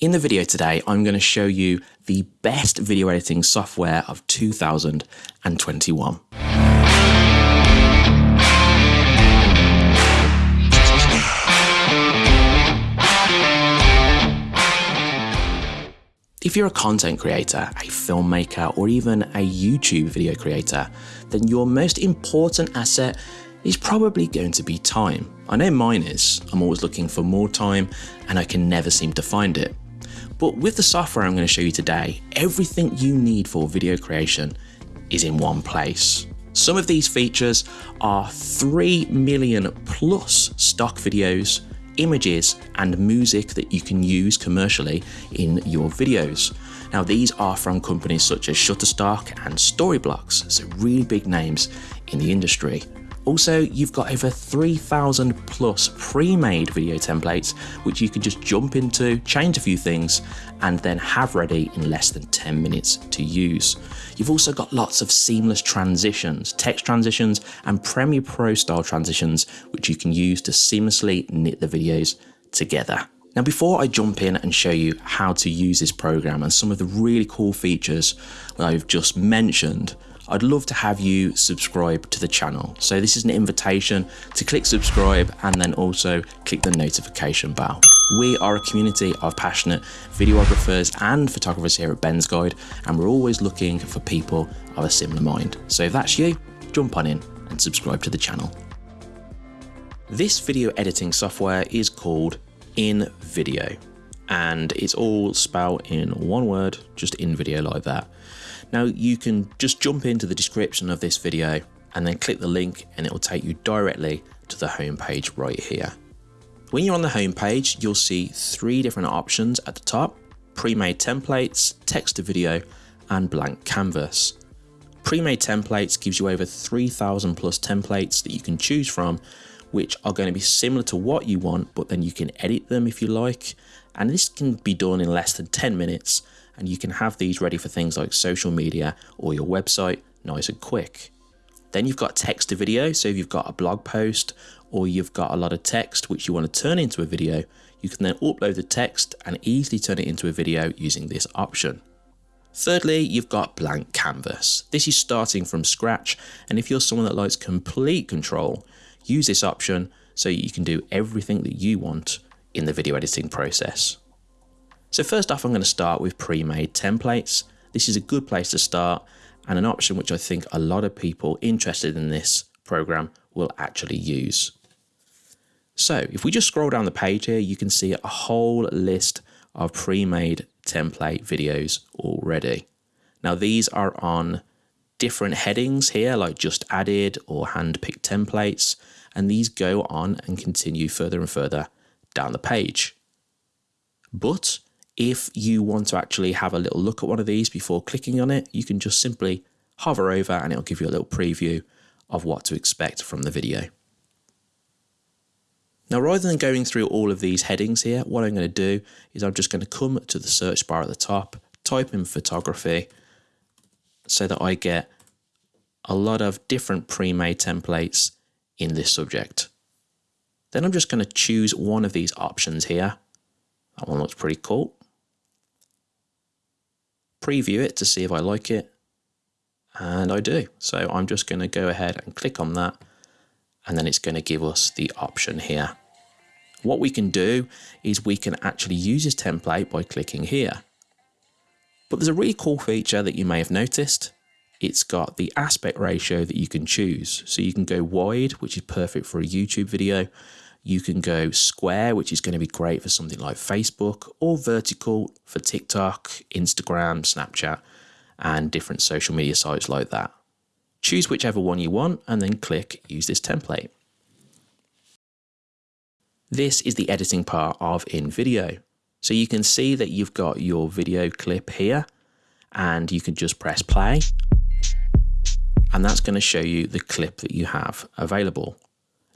In the video today, I'm going to show you the best video editing software of 2021. If you're a content creator, a filmmaker, or even a YouTube video creator, then your most important asset is probably going to be time. I know mine is. I'm always looking for more time and I can never seem to find it. But with the software I'm going to show you today, everything you need for video creation is in one place. Some of these features are 3 million plus stock videos, images and music that you can use commercially in your videos. Now these are from companies such as Shutterstock and Storyblocks, so really big names in the industry. Also, you've got over 3,000 plus pre-made video templates, which you can just jump into, change a few things, and then have ready in less than 10 minutes to use. You've also got lots of seamless transitions, text transitions, and Premiere Pro style transitions, which you can use to seamlessly knit the videos together. Now before I jump in and show you how to use this program and some of the really cool features that I've just mentioned, I'd love to have you subscribe to the channel. So this is an invitation to click subscribe and then also click the notification bell. We are a community of passionate videographers and photographers here at Ben's Guide, and we're always looking for people of a similar mind. So if that's you, jump on in and subscribe to the channel. This video editing software is called InVideo and it's all spelled in one word, just InVideo like that. Now you can just jump into the description of this video and then click the link and it will take you directly to the home page right here. When you're on the home page, you'll see three different options at the top, pre-made templates, text to video, and blank canvas. Pre-made templates gives you over 3000 plus templates that you can choose from, which are going to be similar to what you want, but then you can edit them if you like. And this can be done in less than 10 minutes and you can have these ready for things like social media or your website nice and quick. Then you've got text to video, so if you've got a blog post or you've got a lot of text which you want to turn into a video, you can then upload the text and easily turn it into a video using this option. Thirdly, you've got blank canvas. This is starting from scratch, and if you're someone that likes complete control, use this option so you can do everything that you want in the video editing process. So first off, I'm going to start with pre-made templates. This is a good place to start and an option which I think a lot of people interested in this program will actually use. So if we just scroll down the page here, you can see a whole list of pre-made template videos already. Now these are on different headings here, like just added or hand-picked templates, and these go on and continue further and further down the page. But if you want to actually have a little look at one of these before clicking on it, you can just simply hover over and it'll give you a little preview of what to expect from the video. Now, rather than going through all of these headings here, what I'm going to do is I'm just going to come to the search bar at the top, type in photography, so that I get a lot of different pre-made templates in this subject. Then I'm just going to choose one of these options here. That one looks pretty cool preview it to see if I like it. And I do. So I'm just going to go ahead and click on that. And then it's going to give us the option here. What we can do is we can actually use this template by clicking here. But there's a really cool feature that you may have noticed. It's got the aspect ratio that you can choose. So you can go wide, which is perfect for a YouTube video. You can go square, which is going to be great for something like Facebook, or vertical for TikTok, Instagram, Snapchat, and different social media sites like that. Choose whichever one you want and then click Use this template. This is the editing part of InVideo. So you can see that you've got your video clip here and you can just press play and that's going to show you the clip that you have available.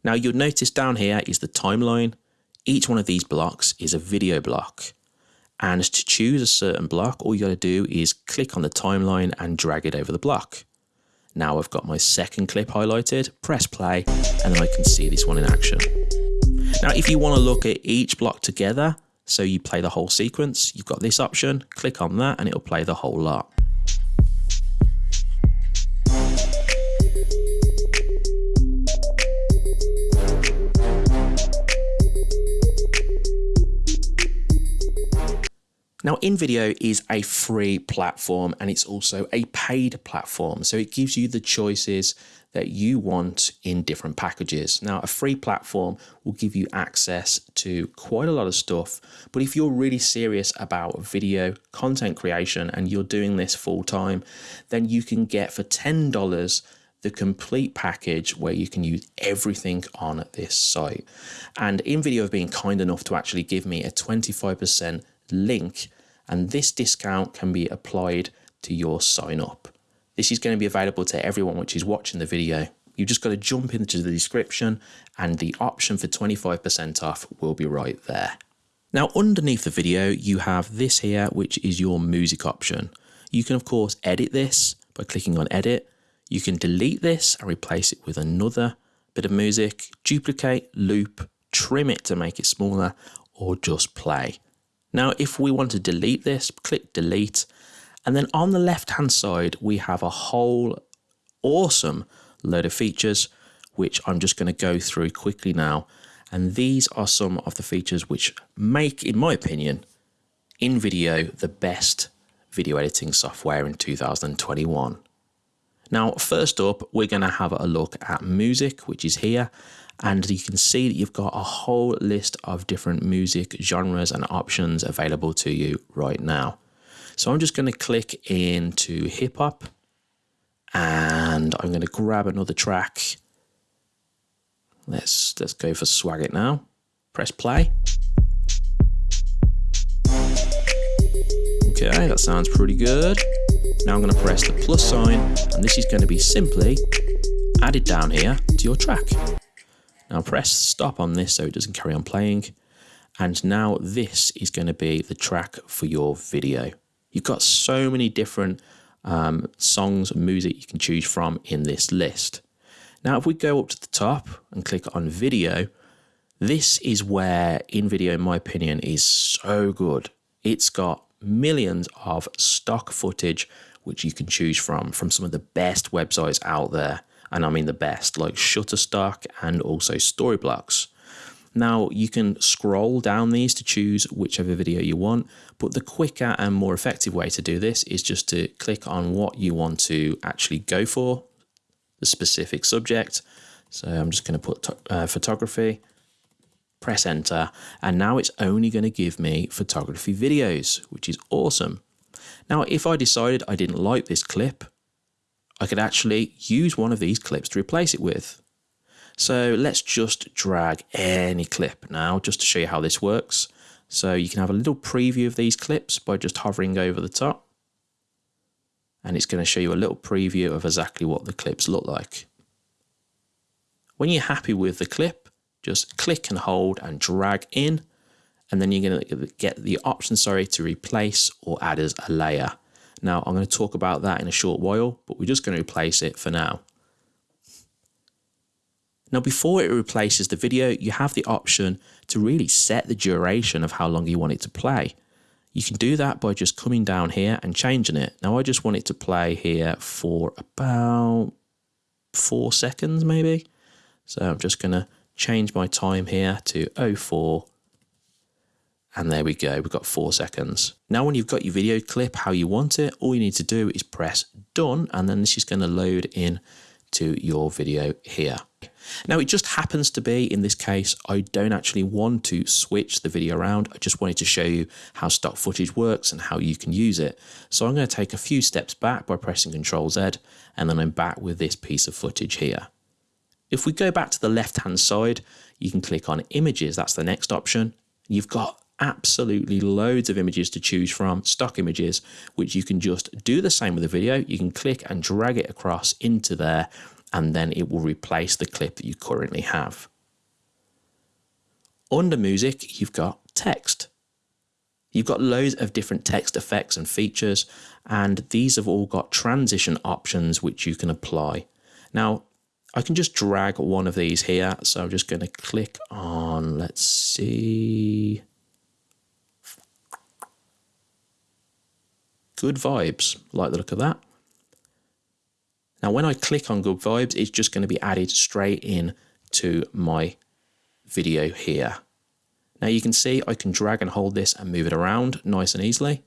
Now you'll notice down here is the timeline. Each one of these blocks is a video block. And to choose a certain block, all you gotta do is click on the timeline and drag it over the block. Now I've got my second clip highlighted, press play, and then I can see this one in action. Now, if you wanna look at each block together, So you play the whole sequence, you've got this option, click on that and it'll play the whole lot. Now, InVideo is a free platform and it's also a paid platform. So it gives you the choices that you want in different packages. Now, a free platform will give you access to quite a lot of stuff. But if you're really serious about video content creation and you're doing this full time, then you can get for $10 the complete package where you can use everything on this site. And InVideo have been kind enough to actually give me a 25% link and this discount can be applied to your sign up. This is going to be available to everyone which is watching the video. You've just got to jump into the description and the option for 25% off will be right there. Now underneath the video you have this here which is your music option. You can of course edit this by clicking on edit. You can delete this and replace it with another bit of music, duplicate, loop, trim it to make it smaller or just play. Now, if we want to delete this, click delete. And then on the left hand side, we have a whole awesome load of features, which I'm just going to go through quickly now. And these are some of the features which make, in my opinion, InVideo the best video editing software in 2021. Now, first up, we're going to have a look at music, which is here and you can see that you've got a whole list of different music genres and options available to you right now. So I'm just going to click into hip hop and I'm going to grab another track. Let's let's go for Swag It now. Press play. Okay, that sounds pretty good. Now I'm going to press the plus sign and this is going to be simply added down here to your track. Now press stop on this so it doesn't carry on playing. And now this is going to be the track for your video. You've got so many different um, songs and music you can choose from in this list. Now, if we go up to the top and click on video, this is where InVideo, in my opinion, is so good. It's got millions of stock footage which you can choose from, from some of the best websites out there and I mean the best, like Shutterstock and also Storyblocks. Now you can scroll down these to choose whichever video you want, but the quicker and more effective way to do this is just to click on what you want to actually go for, the specific subject. So I'm just going to put uh, photography, press enter, and now it's only going to give me photography videos, which is awesome. Now, if I decided I didn't like this clip, I could actually use one of these clips to replace it with. So let's just drag any clip now just to show you how this works. So you can have a little preview of these clips by just hovering over the top. And it's going to show you a little preview of exactly what the clips look like. When you're happy with the clip, just click and hold and drag in. And then you're going to get the option, sorry, to replace or add as a layer. Now, I'm going to talk about that in a short while, but we're just going to replace it for now. Now, before it replaces the video, you have the option to really set the duration of how long you want it to play. You can do that by just coming down here and changing it. Now, I just want it to play here for about four seconds, maybe. So I'm just going to change my time here to 04 and there we go, we've got four seconds. Now when you've got your video clip how you want it, all you need to do is press done and then this is going to load in to your video here. Now it just happens to be in this case I don't actually want to switch the video around I just wanted to show you how stock footage works and how you can use it. So I'm going to take a few steps back by pressing Ctrl Z and then I'm back with this piece of footage here. If we go back to the left hand side you can click on images that's the next option. You've got absolutely loads of images to choose from, stock images, which you can just do the same with the video. You can click and drag it across into there, and then it will replace the clip that you currently have. Under music, you've got text. You've got loads of different text effects and features, and these have all got transition options which you can apply. Now, I can just drag one of these here, so I'm just going to click on, let's see, good vibes. Like the look of that. Now, when I click on good vibes, it's just going to be added straight in to my video here. Now you can see I can drag and hold this and move it around nice and easily.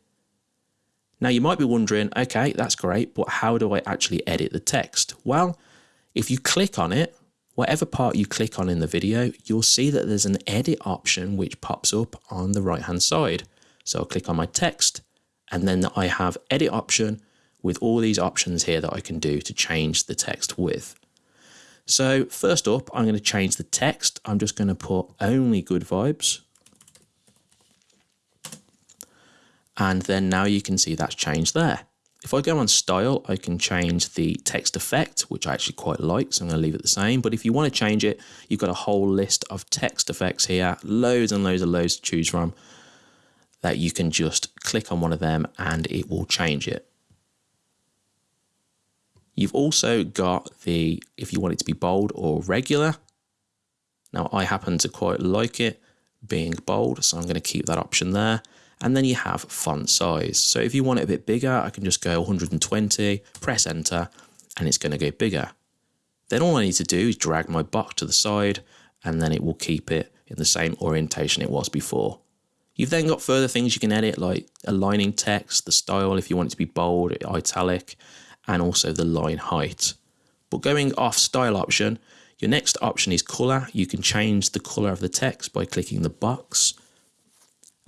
Now you might be wondering, okay, that's great, but how do I actually edit the text? Well, if you click on it, whatever part you click on in the video, you'll see that there's an edit option which pops up on the right hand side. So I'll click on my text and then I have edit option with all these options here that I can do to change the text with. So first up, I'm going to change the text. I'm just going to put only good vibes. And then now you can see that's changed there. If I go on style, I can change the text effect, which I actually quite like, so I'm going to leave it the same. But if you want to change it, you've got a whole list of text effects here, loads and loads and loads to choose from that you can just click on one of them and it will change it. You've also got the, if you want it to be bold or regular. Now I happen to quite like it being bold, so I'm going to keep that option there. And then you have font size. So if you want it a bit bigger, I can just go 120, press enter, and it's going to go bigger. Then all I need to do is drag my box to the side, and then it will keep it in the same orientation it was before. You've then got further things you can edit, like aligning text, the style, if you want it to be bold, italic, and also the line height. But going off style option, your next option is color. You can change the color of the text by clicking the box.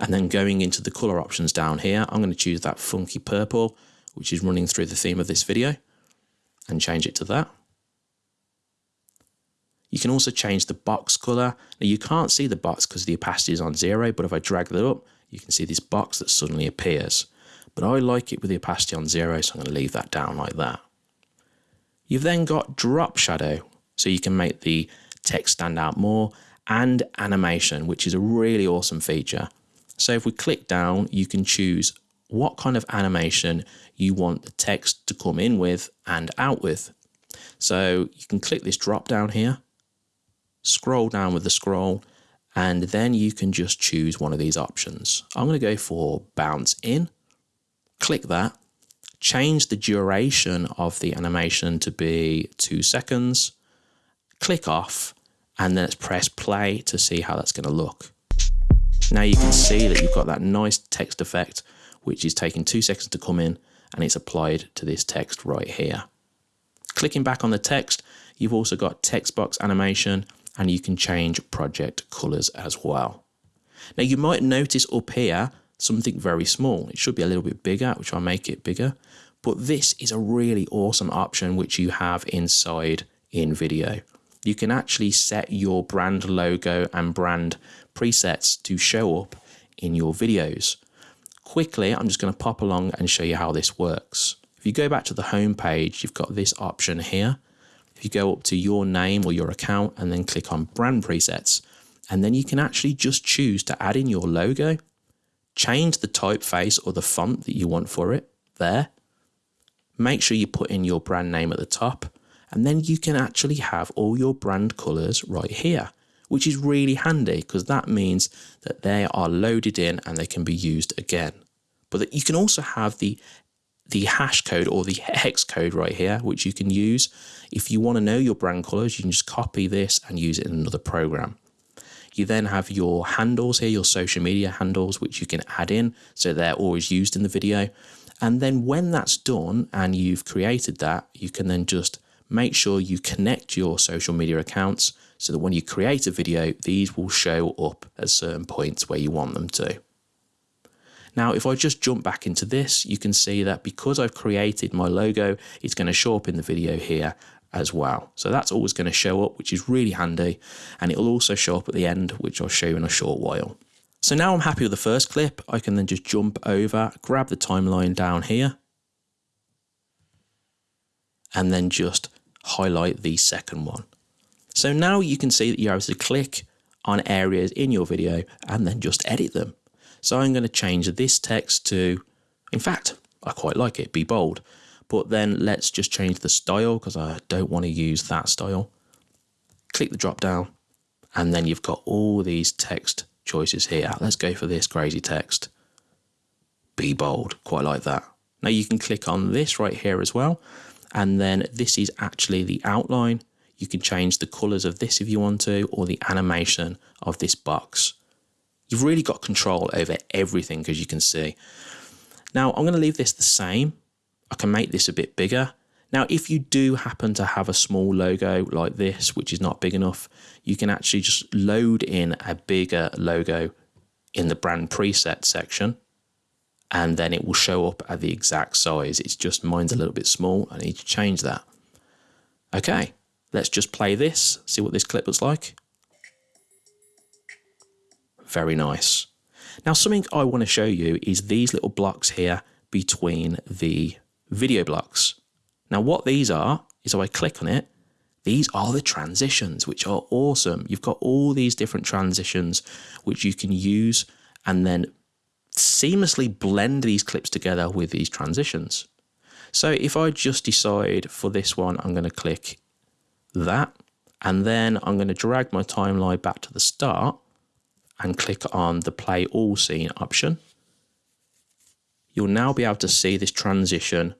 And then going into the color options down here, I'm going to choose that funky purple, which is running through the theme of this video, and change it to that. You can also change the box color. Now you can't see the box because the opacity is on zero, but if I drag that up, you can see this box that suddenly appears but I like it with the opacity on zero, so I'm going to leave that down like that. You've then got drop shadow, so you can make the text stand out more, and animation, which is a really awesome feature. So if we click down, you can choose what kind of animation you want the text to come in with and out with. So you can click this drop down here, scroll down with the scroll, and then you can just choose one of these options. I'm going to go for bounce in click that, change the duration of the animation to be two seconds, click off, and then let's press play to see how that's going to look. Now you can see that you've got that nice text effect, which is taking two seconds to come in and it's applied to this text right here. Clicking back on the text, you've also got text box animation and you can change project colors as well. Now you might notice up here something very small. It should be a little bit bigger, which I'll make it bigger. But this is a really awesome option which you have inside InVideo. You can actually set your brand logo and brand presets to show up in your videos. Quickly, I'm just going to pop along and show you how this works. If you go back to the home page, you've got this option here. If you go up to your name or your account and then click on brand presets, and then you can actually just choose to add in your logo change the typeface or the font that you want for it there. Make sure you put in your brand name at the top and then you can actually have all your brand colors right here, which is really handy because that means that they are loaded in and they can be used again. But that you can also have the the hash code or the hex code right here, which you can use. If you want to know your brand colors, you can just copy this and use it in another program. You then have your handles here, your social media handles, which you can add in so they're always used in the video. And then when that's done and you've created that, you can then just make sure you connect your social media accounts so that when you create a video, these will show up at certain points where you want them to. Now, if I just jump back into this, you can see that because I've created my logo, it's going to show up in the video here as well. So that's always going to show up, which is really handy. And it'll also show up at the end, which I'll show you in a short while. So now I'm happy with the first clip. I can then just jump over, grab the timeline down here, and then just highlight the second one. So now you can see that you're able to click on areas in your video and then just edit them. So I'm going to change this text to, in fact, I quite like it, be bold. But then let's just change the style because I don't want to use that style. Click the drop down and then you've got all these text choices here. Let's go for this crazy text. Be bold, quite like that. Now you can click on this right here as well. And then this is actually the outline. You can change the colors of this if you want to, or the animation of this box. You've really got control over everything as you can see. Now I'm going to leave this the same. I can make this a bit bigger. Now, if you do happen to have a small logo like this, which is not big enough, you can actually just load in a bigger logo in the brand preset section and then it will show up at the exact size. It's just mine's a little bit small. I need to change that. Okay, let's just play this, see what this clip looks like. Very nice. Now something I want to show you is these little blocks here between the video blocks. Now what these are is if I click on it, these are the transitions, which are awesome. You've got all these different transitions which you can use and then seamlessly blend these clips together with these transitions. So if I just decide for this one, I'm going to click that, and then I'm going to drag my timeline back to the start and click on the play all scene option. You'll now be able to see this transition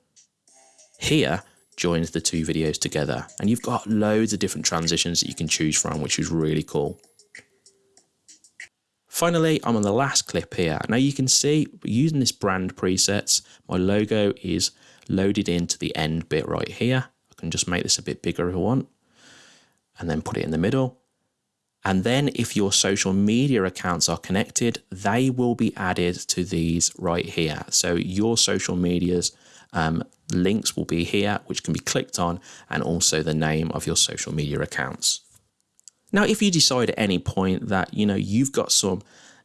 here joins the two videos together and you've got loads of different transitions that you can choose from which is really cool. Finally, I'm on the last clip here. Now you can see using this brand presets, my logo is loaded into the end bit right here. I can just make this a bit bigger if I want and then put it in the middle. And then if your social media accounts are connected, they will be added to these right here. So your social medias um, links will be here, which can be clicked on, and also the name of your social media accounts. Now, if you decide at any point that, you know, you've got some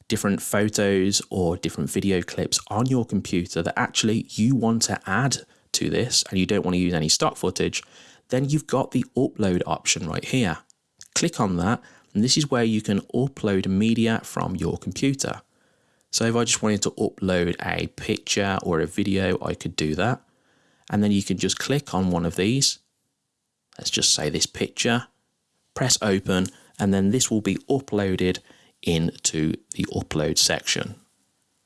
different photos or different video clips on your computer that actually you want to add to this and you don't want to use any stock footage, then you've got the upload option right here. Click on that and this is where you can upload media from your computer. So if I just wanted to upload a picture or a video, I could do that. And then you can just click on one of these. Let's just say this picture, press open, and then this will be uploaded into the upload section.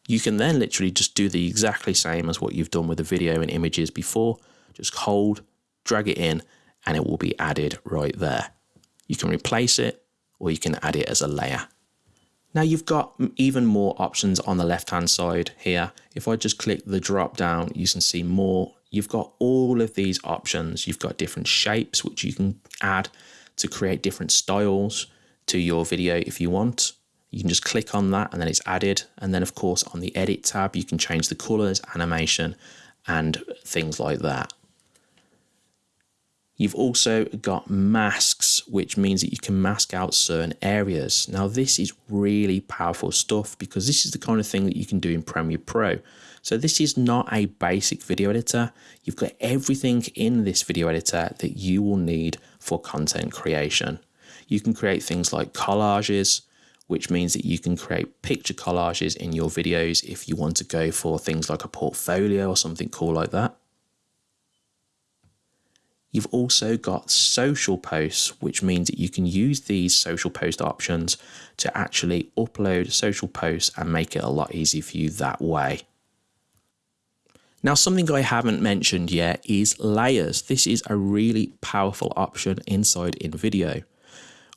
You can then literally just do the exactly same as what you've done with the video and images before. Just hold, drag it in, and it will be added right there. You can replace it or you can add it as a layer. Now you've got even more options on the left hand side here. If I just click the drop down, you can see more. You've got all of these options. You've got different shapes which you can add to create different styles to your video if you want. You can just click on that and then it's added. And then of course on the edit tab, you can change the colors, animation, and things like that. You've also got masks, which means that you can mask out certain areas. Now, this is really powerful stuff because this is the kind of thing that you can do in Premiere Pro. So this is not a basic video editor. You've got everything in this video editor that you will need for content creation. You can create things like collages, which means that you can create picture collages in your videos if you want to go for things like a portfolio or something cool like that. You've also got social posts, which means that you can use these social post options to actually upload social posts and make it a lot easier for you that way. Now, something I haven't mentioned yet is layers. This is a really powerful option inside InVideo.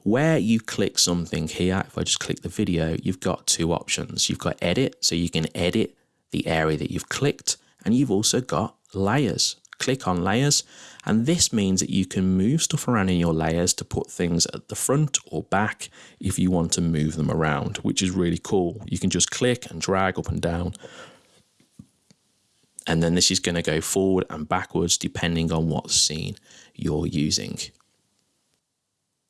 Where you click something here, if I just click the video, you've got two options. You've got edit, so you can edit the area that you've clicked, and you've also got layers click on layers and this means that you can move stuff around in your layers to put things at the front or back if you want to move them around which is really cool. You can just click and drag up and down. And then this is going to go forward and backwards depending on what scene you're using.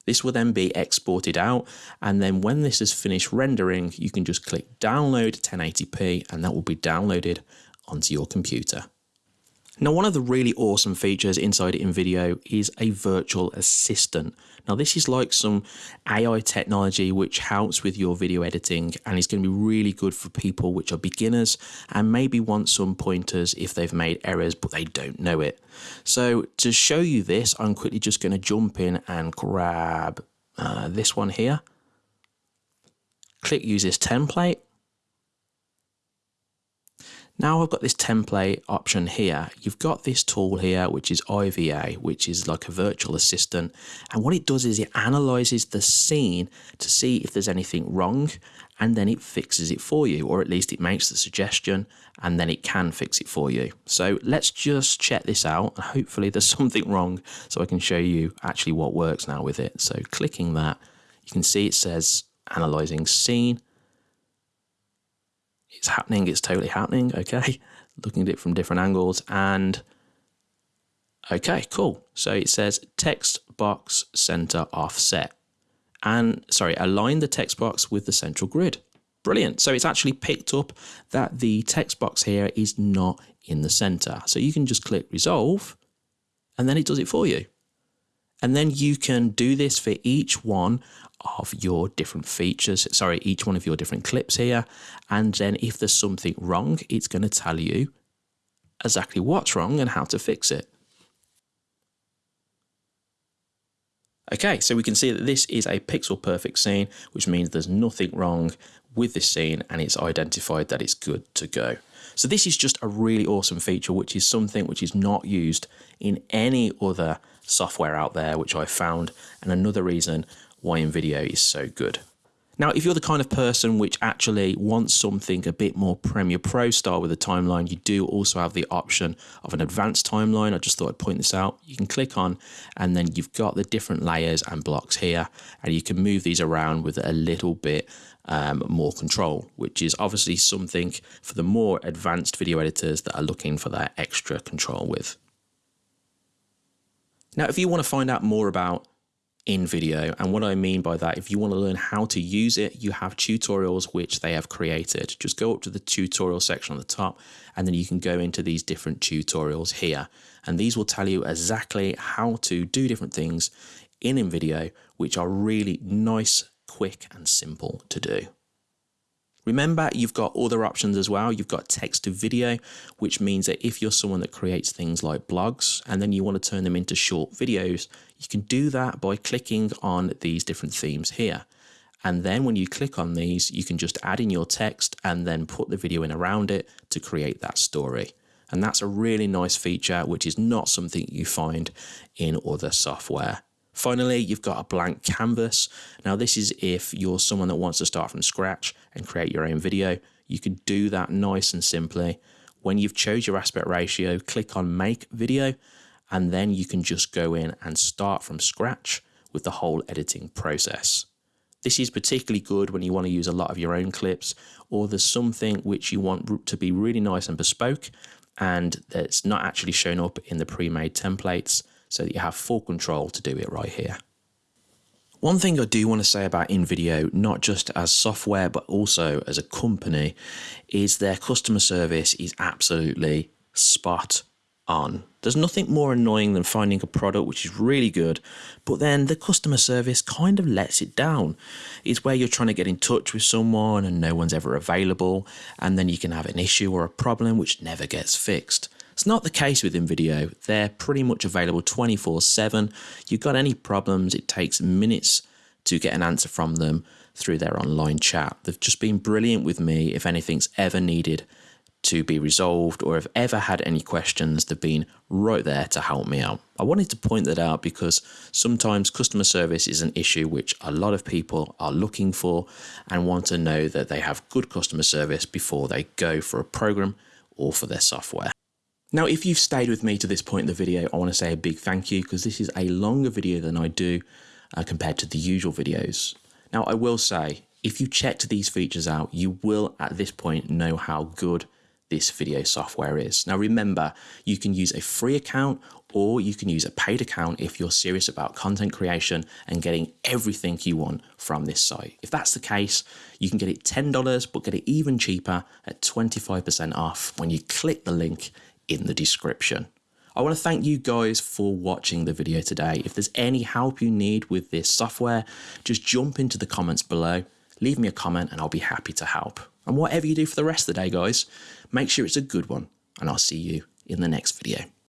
This will then be exported out and then when this is finished rendering you can just click download 1080p and that will be downloaded onto your computer now, one of the really awesome features inside InVideo is a virtual assistant. Now, this is like some AI technology which helps with your video editing and is going to be really good for people which are beginners and maybe want some pointers if they've made errors but they don't know it. So to show you this, I'm quickly just going to jump in and grab uh, this one here. Click use this template Now I've got this template option here. You've got this tool here, which is IVA, which is like a virtual assistant. And what it does is it analyzes the scene to see if there's anything wrong, and then it fixes it for you, or at least it makes the suggestion, and then it can fix it for you. So let's just check this out. And Hopefully there's something wrong so I can show you actually what works now with it. So clicking that, you can see it says analyzing scene it's happening, it's totally happening, okay? Looking at it from different angles and okay, cool. So it says text box center offset and sorry, align the text box with the central grid. Brilliant. So it's actually picked up that the text box here is not in the center. So you can just click resolve and then it does it for you. And then you can do this for each one of your different features, sorry, each one of your different clips here. And then if there's something wrong, it's going to tell you exactly what's wrong and how to fix it. Okay, so we can see that this is a pixel perfect scene, which means there's nothing wrong with this scene and it's identified that it's good to go. So this is just a really awesome feature, which is something which is not used in any other software out there, which I found, and another reason why InVideo is so good. Now, if you're the kind of person which actually wants something a bit more Premiere Pro style with a timeline, you do also have the option of an advanced timeline. I just thought I'd point this out. You can click on, and then you've got the different layers and blocks here, and you can move these around with a little bit um, more control, which is obviously something for the more advanced video editors that are looking for that extra control with. Now, if you want to find out more about InVideo, and what I mean by that, if you want to learn how to use it, you have tutorials which they have created. Just go up to the tutorial section on the top, and then you can go into these different tutorials here. And these will tell you exactly how to do different things in InVideo, which are really nice, quick, and simple to do. Remember, you've got other options as well. You've got text to video, which means that if you're someone that creates things like blogs and then you want to turn them into short videos, you can do that by clicking on these different themes here. And then when you click on these, you can just add in your text and then put the video in around it to create that story. And that's a really nice feature, which is not something you find in other software. Finally, you've got a blank canvas. Now, this is if you're someone that wants to start from scratch and create your own video. You can do that nice and simply. When you've chose your aspect ratio, click on make video, and then you can just go in and start from scratch with the whole editing process. This is particularly good when you want to use a lot of your own clips or there's something which you want to be really nice and bespoke and that's not actually shown up in the pre-made templates so that you have full control to do it right here. One thing I do want to say about InVideo, not just as software, but also as a company, is their customer service is absolutely spot on. There's nothing more annoying than finding a product which is really good, but then the customer service kind of lets it down. It's where you're trying to get in touch with someone and no one's ever available, and then you can have an issue or a problem which never gets fixed. It's not the case with InVideo. They're pretty much available 24 7. You've got any problems, it takes minutes to get an answer from them through their online chat. They've just been brilliant with me if anything's ever needed to be resolved or have ever had any questions, they've been right there to help me out. I wanted to point that out because sometimes customer service is an issue which a lot of people are looking for and want to know that they have good customer service before they go for a program or for their software. Now, if you've stayed with me to this point in the video, I want to say a big thank you because this is a longer video than I do uh, compared to the usual videos. Now, I will say, if you checked these features out, you will at this point know how good this video software is. Now, remember, you can use a free account or you can use a paid account if you're serious about content creation and getting everything you want from this site. If that's the case, you can get it $10, but get it even cheaper at 25% off when you click the link in the description. I want to thank you guys for watching the video today. If there's any help you need with this software, just jump into the comments below, leave me a comment and I'll be happy to help. And whatever you do for the rest of the day, guys, make sure it's a good one and I'll see you in the next video.